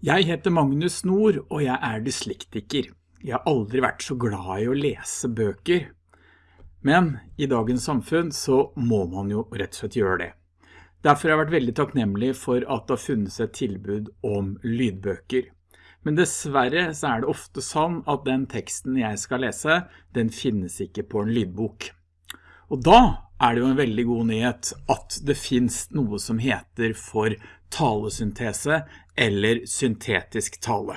Jeg heter Magnus Nord, og jeg er dyslektiker. Jeg har aldri vært så glad i å lese bøker. Men i dagens samfunn så må man jo rett og slett gjøre det. Derfor har jeg vært veldig takknemlig for at det har funnet seg tilbud om lydbøker. Men dessverre så er det ofte sånn at den teksten jeg skal lese, den finnes ikke på en lydbok. Og da er det jo en veldig god nyhet at det finnes noe som heter for talesyntese eller syntetisk tale.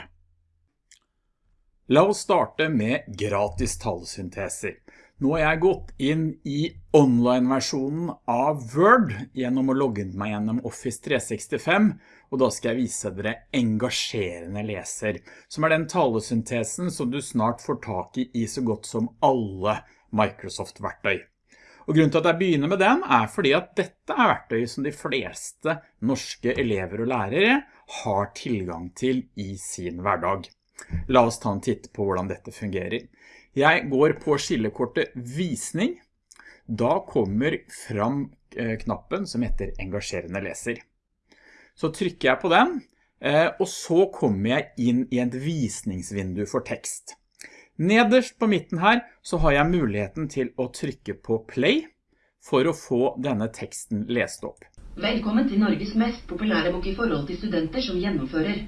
La oss starte med gratis talesynteser. Nå har jeg gått inn i online-versjonen av Word gjennom å logge meg gjennom Office 365, og da skal jeg vise dere engasjerende leser, som er den talesyntesen som du snart får tak i i så godt som alle Microsoft-verktøy. Og grunnen til at jeg begynner med den er fordi at dette er verktøy som de fleste norske elever og lærere har tilgang til i sin hverdag. La oss ta en titt på hvordan dette fungerer. Jeg går på skillekortet visning. Da kommer fram eh, knappen som heter engasjerende leser. Så trykker jeg på den, eh, og så kommer jeg inn i et visningsvindu for tekst. Nederst på midten her så har jeg muligheten til å trykke på play for å få denne teksten lest opp. Velkommen til Norges mest populære bok i forhold til studenter som gjennomfører.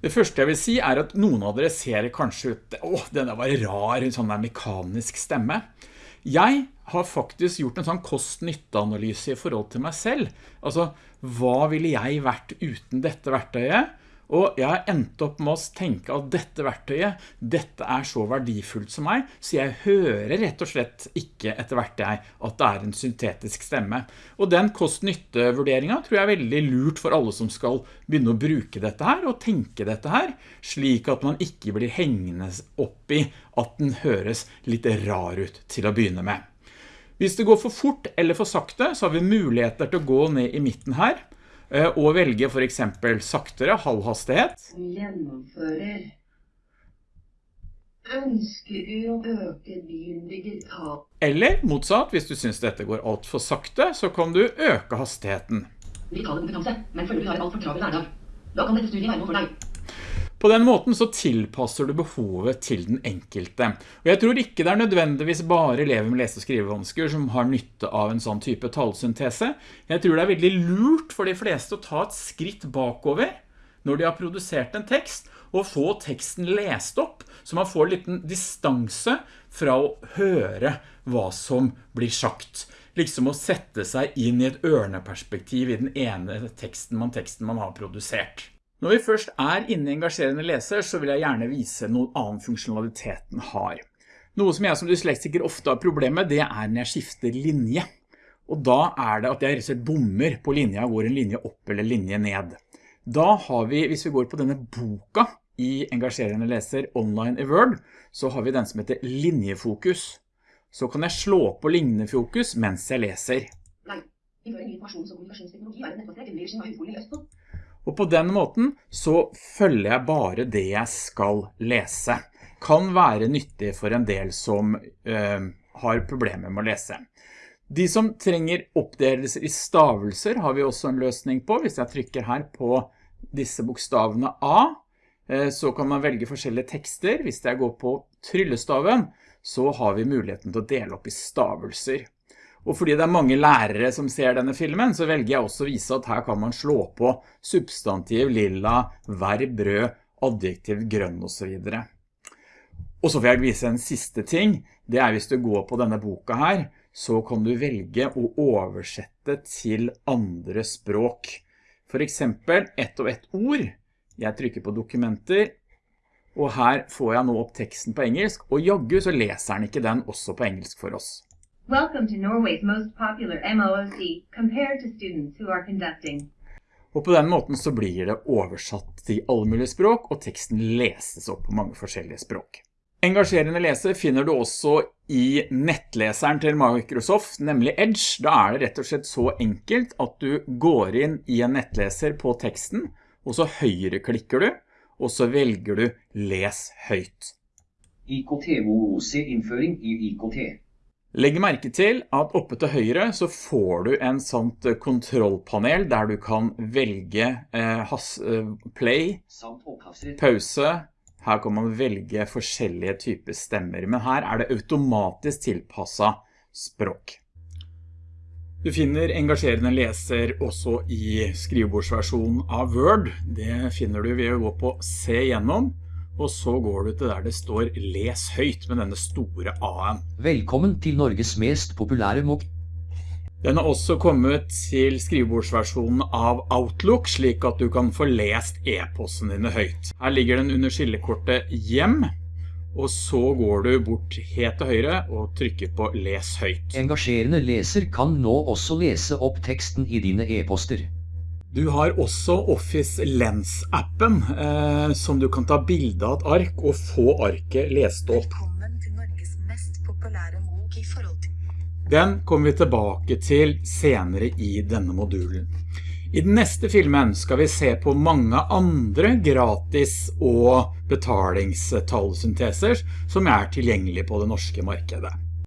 Det første jeg vil si er at noen av dere ser kanskje ut, åh, denne var rar, en sånn der mekanisk stemme. Jeg har faktisk gjort en sånn kost-nytte-analyse i forhold til meg selv. Altså, hva ville jeg vært uten dette verktøyet? Og jeg har endt opp med å tenke at dette verktøyet, dette er så verdifullt som meg, så jeg hører rett og slett ikke etter jeg at det er en syntetisk stemme. Og den kost-nytte-vurderingen tror jeg er veldig lurt for alle som skal begynne å bruke dette her og tenke dette her, slik at man ikke blir hengende opp i at den høres litt rar ut til å begynne med. Hvis det går for fort eller for sakte, så har vi muligheter til å gå ned i midten her, og velge for eksempel saktere halvhastighet. Gjennomfører. Ønsker du å øke din digital... Eller motsatt, hvis du synes dette går alt for sakte, så kan du øke hastigheten. Digitale kompetanse, men føler du har et alt for travel hverdag. Da kan dette studiet være noe for deg. På den måten så tilpasser du behovet til den enkelte. Og jeg tror ikke det er nødvendigvis bare elever med lese- og skrivevansker som har nytte av en sånn type talsyntese. Jeg tror det er veldig lurt for de fleste å ta et skritt bakover når de har produsert en tekst, og få teksten lest opp, så man får en liten distanse fra å høre hva som blir sagt. Liksom å sette seg inn i et ørneperspektiv i den ene teksten man, teksten man har produsert. Når vi først er inne i engasjerende leser, så vil jeg gjerne vise noen annen funksjonalitet den har. Noe som jeg som dyslektiker ofte har problemer med, det er når jeg skifter linje. Og da er det at jeg rett bommer på linja, går en linje opp eller linje ned. Da har vi, hvis vi går på denne boka i engasjerende leser online i Word, så har vi den som heter linjefokus. Så kan jeg slå på linjefokus mens jeg leser. Nei. Innføring i informasjons- og kommunikasjonsteknologi er et nettbasert undervisning av Høgskolen i Østfold. Og på den måten så følger jeg bare det jeg skal lese. Kan være nyttig for en del som øh, har problemer med å lese. De som trenger oppdelelser i stavelser har vi også en løsning på. Hvis jeg trykker her på disse bokstavene A, øh, så kan man velge forskjellige tekster. Hvis jeg går på tryllestaven, så har vi muligheten til å dele opp i stavelser. Og fordi det er mange lærere som ser denne filmen, så velger jeg også å vise at her kan man slå på substantiv, lilla, verb, rød, adjektiv, grønn og så videre. Og så vil jeg vise en siste ting. Det er hvis du går på denne boka her, så kan du velge å oversette til andre språk. For eksempel ett og ett ord. Jeg trykker på dokumenter, og her får jeg nå opp teksten på engelsk, og jaggu så leser den ikke den også på engelsk for oss. Welcome to Norway's most popular MOOC, compared to students who are conducting. Og på den måten så blir det oversatt til alle mulige språk, og teksten leses opp på mange forskjellige språk. Engasjerende lese finner du også i nettleseren til Microsoft, nemlig Edge. Da er det rett og slett så enkelt at du går inn i en nettleser på teksten, og så høyreklikker du, og så velger du Les høyt. IKT-MOOC-innføring i IKT. Legg merke til at oppe til høyre så får du en sånn kontrollpanel der du kan velge eh, has, eh, play, pause. Her kan man velge forskjellige typer stemmer, men her er det automatisk tilpasset språk. Du finner engasjerende leser også i skrivebordsversjonen av Word. Det finner du ved å gå på Se gjennom og så går du til der det står Les høyt med denne store A-en. Velkommen til Norges mest populære mok. Den har også kommet til skrivebordsversjonen av Outlook, slik at du kan få lest e-posten dine høyt. Her ligger den under skillekortet Hjem, og så går du bort helt til høyre og trykker på Les høyt. Engasjerende leser kan nå også lese opp teksten i dine e-poster. Du har også Office Lens-appen, eh, som du kan ta bilde av et ark og få arket lest opp. Velkommen til Norges mest populære bok i forhold til Den kommer vi tilbake til senere i denne modulen. I den neste filmen skal vi se på mange andre gratis- og betalingstallsynteser som er tilgjengelige på det norske markedet.